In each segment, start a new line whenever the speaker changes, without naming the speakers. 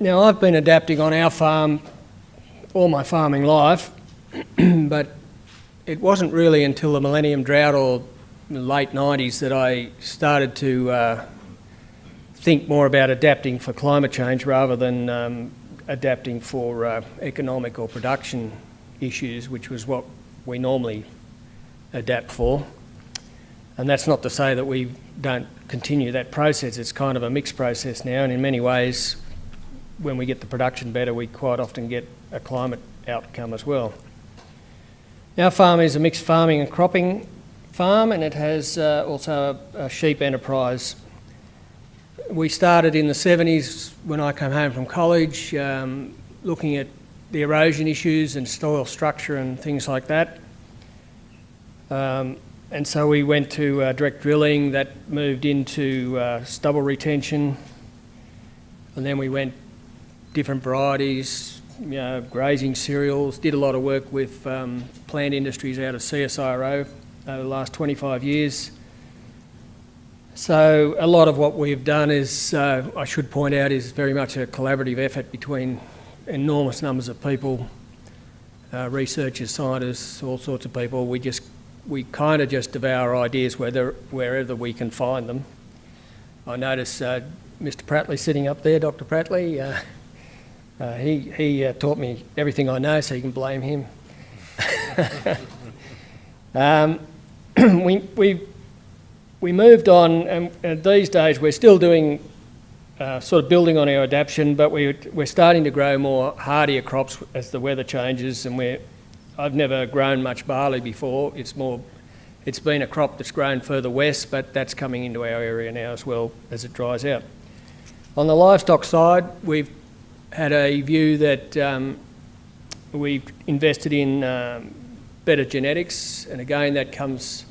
now I've been adapting on our farm all my farming life, but it wasn't really until the millennium drought or the late 90s that I started to uh, think more about adapting for climate change rather than um, adapting for uh, economic or production issues, which was what we normally adapt for. And that's not to say that we don't continue that process. It's kind of a mixed process now, and in many ways, when we get the production better, we quite often get a climate outcome as well. Our farm is a mixed farming and cropping farm, and it has uh, also a, a sheep enterprise we started in the 70s when I came home from college, um, looking at the erosion issues and soil structure and things like that. Um, and so we went to uh, direct drilling that moved into uh, stubble retention. And then we went different varieties, you know, grazing cereals, did a lot of work with um, plant industries out of CSIRO over the last 25 years. So a lot of what we've done is, uh, I should point out, is very much a collaborative effort between enormous numbers of people, uh, researchers, scientists, all sorts of people. We just, we kind of just devour ideas whether, wherever we can find them. I notice uh, Mr. Pratley sitting up there, Dr. Pratley. Uh, he he uh, taught me everything I know, so you can blame him. um, we, we we moved on, and, these days we're still doing uh, sort of building on our adaptation, but we, we're starting to grow more hardier crops as the weather changes. And we're, I've never grown much barley before. It's more, it's been a crop that's grown further west, but that's coming into our area now as well as it dries out. On the livestock side, we've had a view that um, we've invested in um, better genetics, and again that comes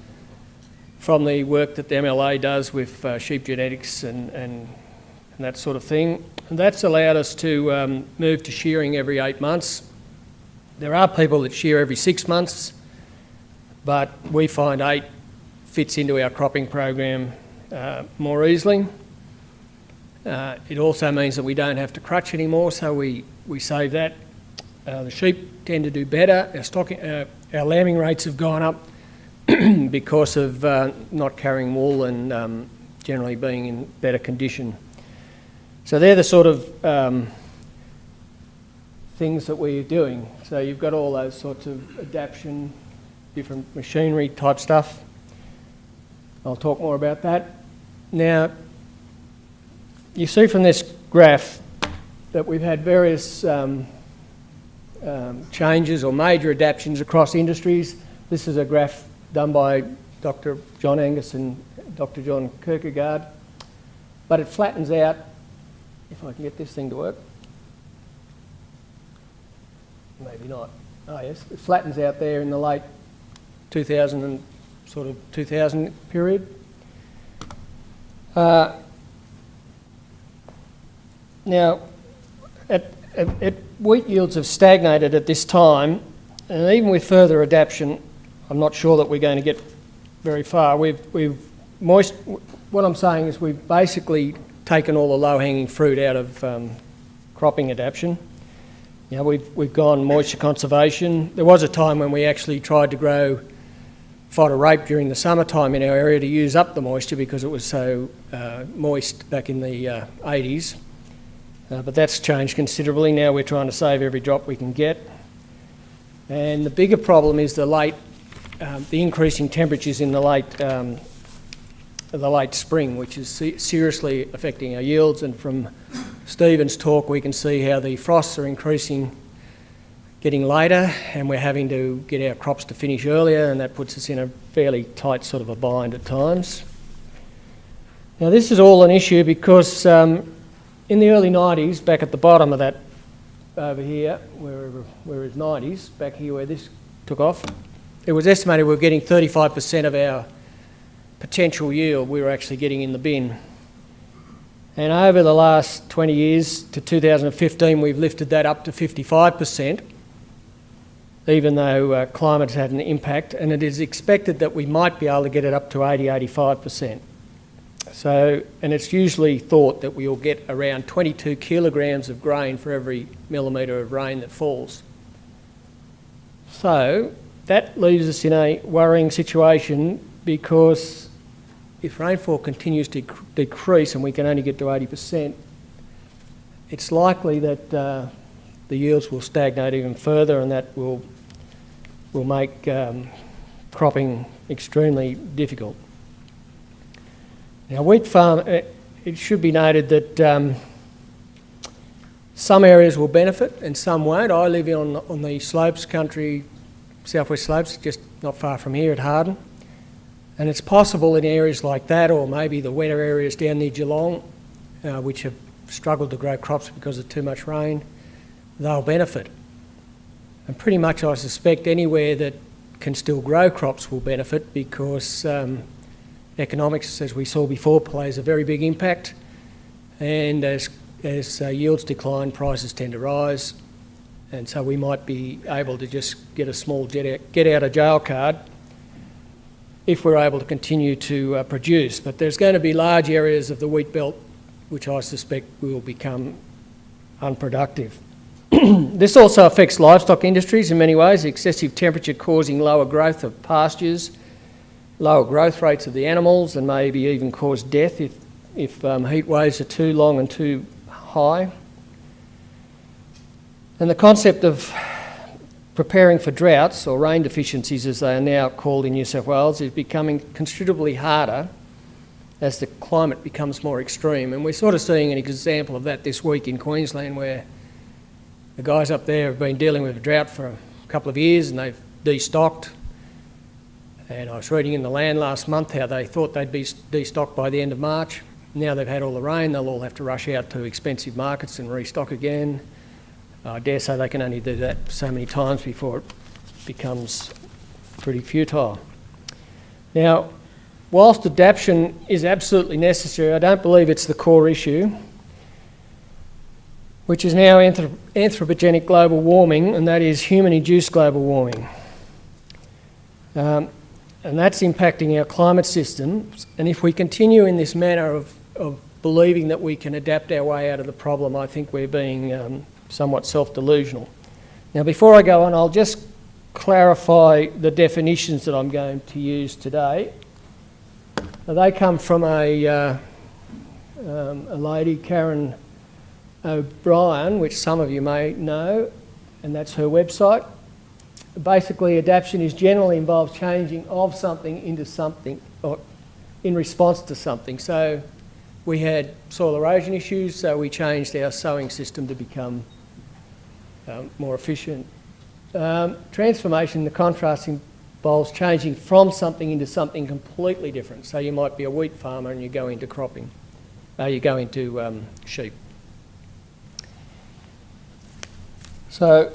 from the work that the MLA does with uh, sheep genetics and, and, and, that sort of thing. And that's allowed us to um, move to shearing every eight months. There are people that shear every six months, but we find eight fits into our cropping program uh, more easily. Uh, it also means that we don't have to crutch anymore, so we, we save that. Uh, the sheep tend to do better. Our, uh, our lambing rates have gone up because of uh, not carrying wool and um, generally being in better condition. So they're the sort of um, things that we're doing. So you've got all those sorts of adaptation, different machinery type stuff. I'll talk more about that. Now, you see from this graph that we've had various um, um, changes or major adaptations across industries. This is a graph done by Dr. John Angus and Dr. John Kirkegaard. But it flattens out, if I can get this thing to work. Maybe not. Oh yes, it flattens out there in the late 2000 and sort of 2000 period. Uh, now, at, at, at wheat yields have stagnated at this time, and even with further adaptation, I'm not sure that we're going to get very far. We've, we've moist, what I'm saying is we've basically taken all the low-hanging fruit out of um, cropping adaptation. You know, we've, we've gone moisture conservation. There was a time when we actually tried to grow fodder rape during the summertime in our area to use up the moisture because it was so uh, moist back in the uh, 80s. Uh, but that's changed considerably. Now we're trying to save every drop we can get. And the bigger problem is the late um, the increasing temperatures in the late, um, the late spring, which is se seriously affecting our yields. And from Stephen's talk, we can see how the frosts are increasing, getting later, and we're having to get our crops to finish earlier, and that puts us in a fairly tight sort of a bind at times. Now, this is all an issue because um, in the early 90s, back at the bottom of that over here, where it's 90s, back here where this took off, it was estimated we were getting 35% of our potential yield we were actually getting in the bin. And over the last 20 years to 2015, we've lifted that up to 55%, even though uh, climate has had an impact. And it is expected that we might be able to get it up to 80, 85%. So, and it's usually thought that we'll get around 22 kilograms of grain for every millimetre of rain that falls. So, that leaves us in a worrying situation because if rainfall continues to decrease and we can only get to 80%, it's likely that uh, the yields will stagnate even further and that will, will make um, cropping extremely difficult. Now, wheat farm, uh, it should be noted that um, some areas will benefit and some won't. I live on, on the slopes country, southwest slopes, just not far from here at Harden. And it's possible in areas like that, or maybe the wetter areas down near Geelong, uh, which have struggled to grow crops because of too much rain, they'll benefit. And pretty much I suspect anywhere that can still grow crops will benefit because um, economics, as we saw before, plays a very big impact. And as, as uh, yields decline, prices tend to rise. And so we might be able to just get a small get out, get out of jail card if we're able to continue to uh, produce. But there's going to be large areas of the wheat belt which I suspect will become unproductive. this also affects livestock industries in many ways, excessive temperature causing lower growth of pastures, lower growth rates of the animals and maybe even cause death if, if um, heat waves are too long and too high. And the concept of preparing for droughts or rain deficiencies as they are now called in New South Wales is becoming considerably harder as the climate becomes more extreme. And we're sort of seeing an example of that this week in Queensland where the guys up there have been dealing with a drought for a couple of years and they've destocked and I was reading in the land last month how they thought they'd be destocked by the end of March. Now they've had all the rain, they'll all have to rush out to expensive markets and restock again. I dare say they can only do that so many times before it becomes pretty futile. Now, whilst adaptation is absolutely necessary, I don't believe it's the core issue, which is now anthropogenic global warming, and that is human-induced global warming. Um, and that's impacting our climate systems. And if we continue in this manner of, of believing that we can adapt our way out of the problem, I think we're being um, somewhat self-delusional. Now, before I go on, I'll just clarify the definitions that I'm going to use today. Now, they come from a, uh, um, a lady, Karen O'Brien, which some of you may know, and that's her website basically adaptation is generally involves changing of something into something or in response to something. So we had soil erosion issues, so we changed our sowing system to become um, more efficient. Um, transformation, the contrast involves changing from something into something completely different. So you might be a wheat farmer and you go into cropping, uh, you go into um, sheep. So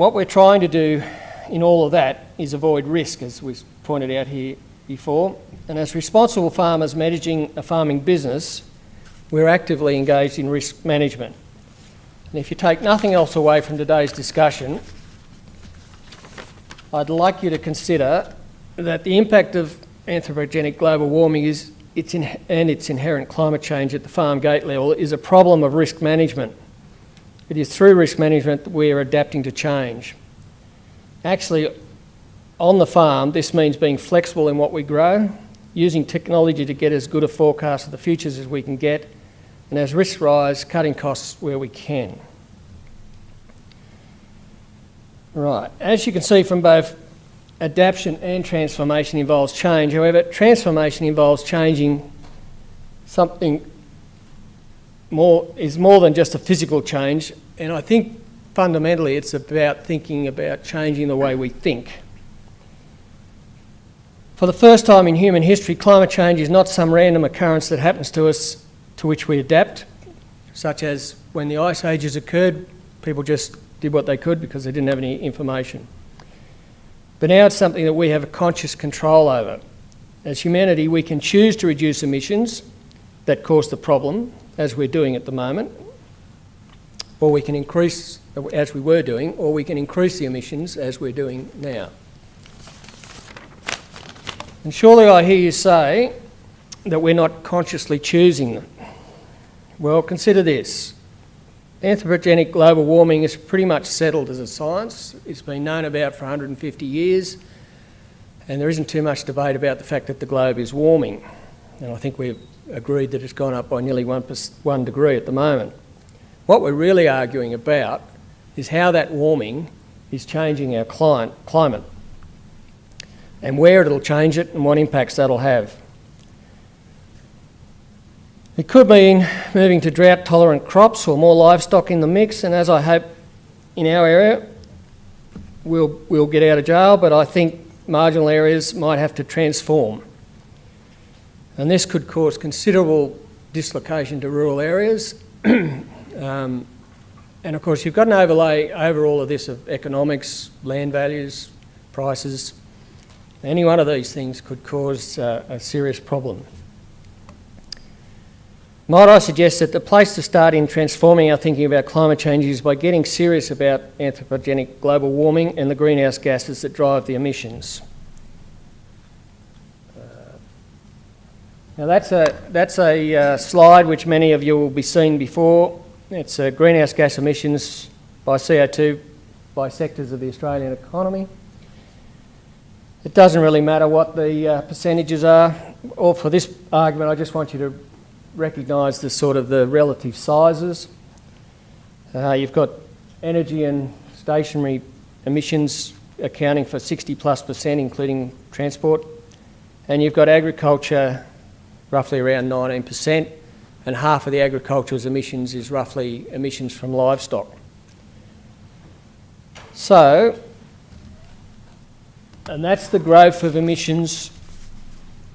what we're trying to do in all of that is avoid risk, as was pointed out here before. And as responsible farmers managing a farming business, we're actively engaged in risk management. And if you take nothing else away from today's discussion, I'd like you to consider that the impact of anthropogenic global warming is, its and its inherent climate change at the farm gate level is a problem of risk management. It is through risk management that we are adapting to change. Actually, on the farm, this means being flexible in what we grow, using technology to get as good a forecast of the futures as we can get, and as risks rise, cutting costs where we can. Right, as you can see from both adaptation and transformation involves change. However, transformation involves changing something more is more than just a physical change, and I think fundamentally it's about thinking about changing the way we think. For the first time in human history, climate change is not some random occurrence that happens to us to which we adapt, such as when the ice ages occurred, people just did what they could because they didn't have any information. But now it's something that we have a conscious control over. As humanity, we can choose to reduce emissions that cause the problem as we're doing at the moment, or we can increase, as we were doing, or we can increase the emissions as we're doing now. And surely I hear you say that we're not consciously choosing them? Well, consider this. Anthropogenic global warming is pretty much settled as a science. It's been known about for 150 years, and there isn't too much debate about the fact that the globe is warming. And I think we've agreed that it's gone up by nearly one, one degree at the moment. What we're really arguing about is how that warming is changing our climate and where it'll change it and what impacts that'll have. It could mean moving to drought tolerant crops or more livestock in the mix, and as I hope in our area, we'll, we'll get out of jail, but I think marginal areas might have to transform. And this could cause considerable dislocation to rural areas. um, and of course, you've got an overlay over all of this of economics, land values, prices. Any one of these things could cause uh, a serious problem. Might I suggest that the place to start in transforming our thinking about climate change is by getting serious about anthropogenic global warming and the greenhouse gases that drive the emissions. Now that's a, that's a uh, slide which many of you will be seen before. It's uh, greenhouse gas emissions by CO2 by sectors of the Australian economy. It doesn't really matter what the uh, percentages are, or for this argument I just want you to recognise the sort of the relative sizes. Uh, you've got energy and stationary emissions accounting for 60 plus percent, including transport. And you've got agriculture roughly around 19 percent, and half of the agriculture's emissions is roughly emissions from livestock. So, and that's the growth of emissions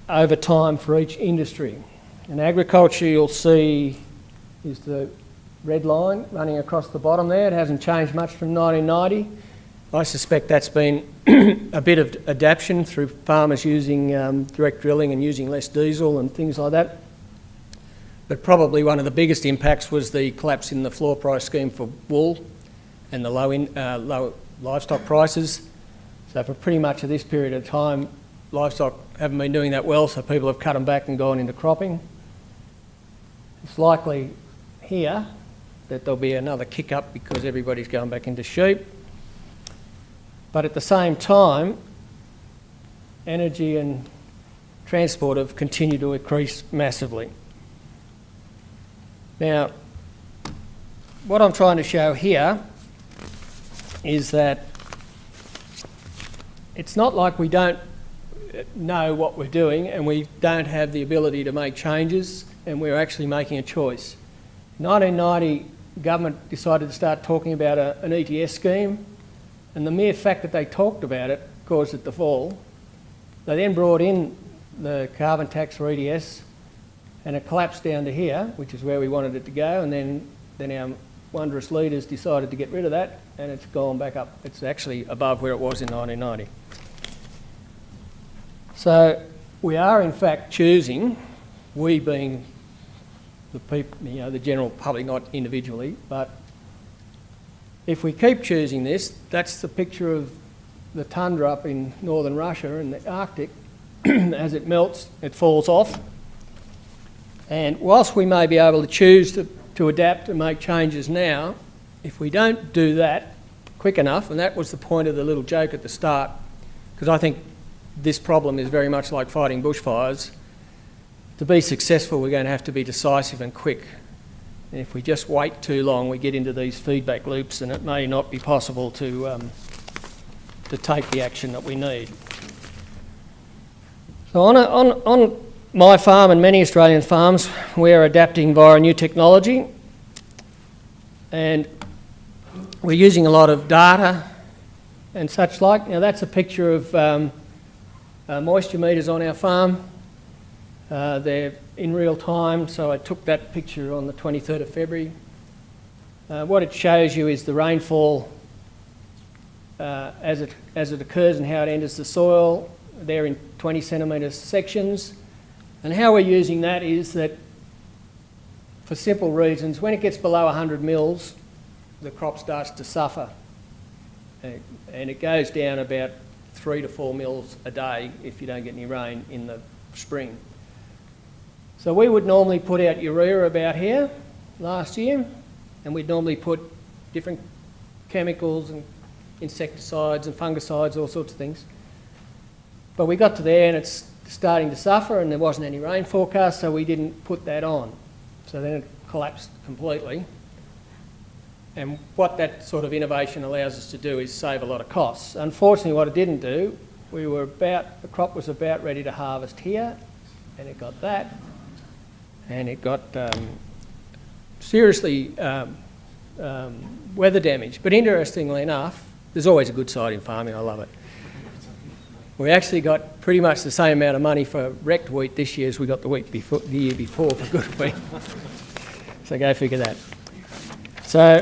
over time for each industry. In agriculture, you'll see is the red line running across the bottom there. It hasn't changed much from 1990. I suspect that's been a bit of adaptation through farmers using um, direct drilling and using less diesel and things like that. But probably one of the biggest impacts was the collapse in the floor price scheme for wool and the low, in, uh, low livestock prices. So for pretty much of this period of time, livestock haven't been doing that well, so people have cut them back and gone into cropping. It's likely here that there'll be another kick up because everybody's going back into sheep. But at the same time, energy and transport have continued to increase massively. Now, what I'm trying to show here is that it's not like we don't know what we're doing and we don't have the ability to make changes and we are actually making a choice. In 1990, government decided to start talking about a, an ETS scheme, and the mere fact that they talked about it caused it to fall. They then brought in the carbon tax for ETS, and it collapsed down to here, which is where we wanted it to go, and then, then our wondrous leaders decided to get rid of that, and it's gone back up. It's actually above where it was in 1990. So we are in fact choosing, we being the people, you know, the general public, not individually, but if we keep choosing this, that's the picture of the tundra up in northern Russia and the Arctic. As it melts, it falls off. And whilst we may be able to choose to, to adapt and make changes now, if we don't do that quick enough, and that was the point of the little joke at the start, because I think this problem is very much like fighting bushfires, to be successful, we're going to have to be decisive and quick. And if we just wait too long, we get into these feedback loops and it may not be possible to, um, to take the action that we need. So on, a, on, on my farm and many Australian farms, we're adapting via new technology and we're using a lot of data and such like. Now that's a picture of um, uh, moisture meters on our farm. Uh, they're in real time, so I took that picture on the 23rd of February. Uh, what it shows you is the rainfall uh, as, it, as it occurs and how it enters the soil. They're in 20 centimetre sections. And how we're using that is that for simple reasons, when it gets below 100 mils, the crop starts to suffer. And it goes down about three to four mils a day if you don't get any rain in the spring. So we would normally put out urea about here last year, and we'd normally put different chemicals and insecticides and fungicides, all sorts of things. But we got to there and it's starting to suffer and there wasn't any rain forecast, so we didn't put that on. So then it collapsed completely. And what that sort of innovation allows us to do is save a lot of costs. Unfortunately, what it didn't do, we were about, the crop was about ready to harvest here, and it got that, and it got um, seriously um, um, weather damage. But interestingly enough, there's always a good side in farming, I love it. We actually got pretty much the same amount of money for wrecked wheat this year as we got the week before, the year before for good wheat. so go figure that. So,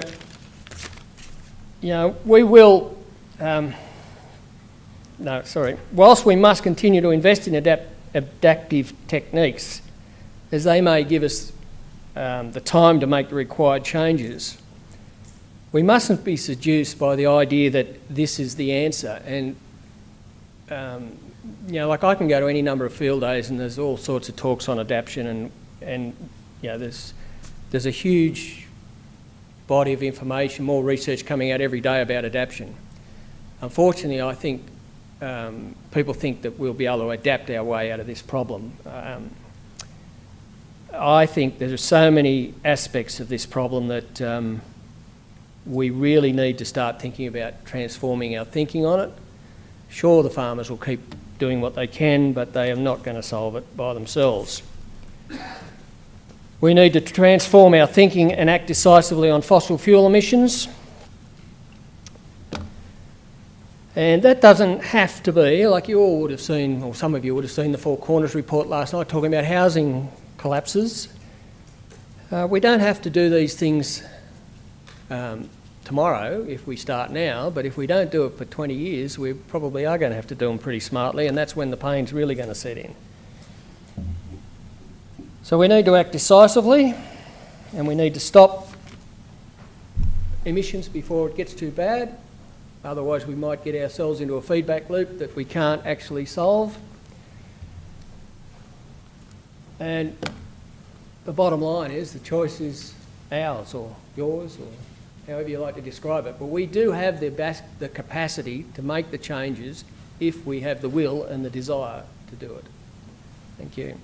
you know, we will, um, no, sorry, whilst we must continue to invest in adapt, adaptive techniques, as they may give us um, the time to make the required changes, we mustn't be seduced by the idea that this is the answer. And, um, you know, like I can go to any number of field days and there's all sorts of talks on adaptation and, and you know, there's, there's a huge body of information, more research coming out every day about adaptation. Unfortunately, I think um, people think that we'll be able to adapt our way out of this problem. Um, I think there are so many aspects of this problem that um, we really need to start thinking about transforming our thinking on it. Sure, the farmers will keep doing what they can, but they are not going to solve it by themselves. We need to transform our thinking and act decisively on fossil fuel emissions. And that doesn't have to be, like you all would have seen, or some of you would have seen the Four Corners report last night talking about housing collapses. Uh, we don't have to do these things um, tomorrow if we start now, but if we don't do it for 20 years, we probably are going to have to do them pretty smartly, and that's when the pain's really going to set in. So we need to act decisively, and we need to stop emissions before it gets too bad. Otherwise, we might get ourselves into a feedback loop that we can't actually solve. And the bottom line is the choice is ours or yours or however you like to describe it. But we do have the, the capacity to make the changes if we have the will and the desire to do it. Thank you.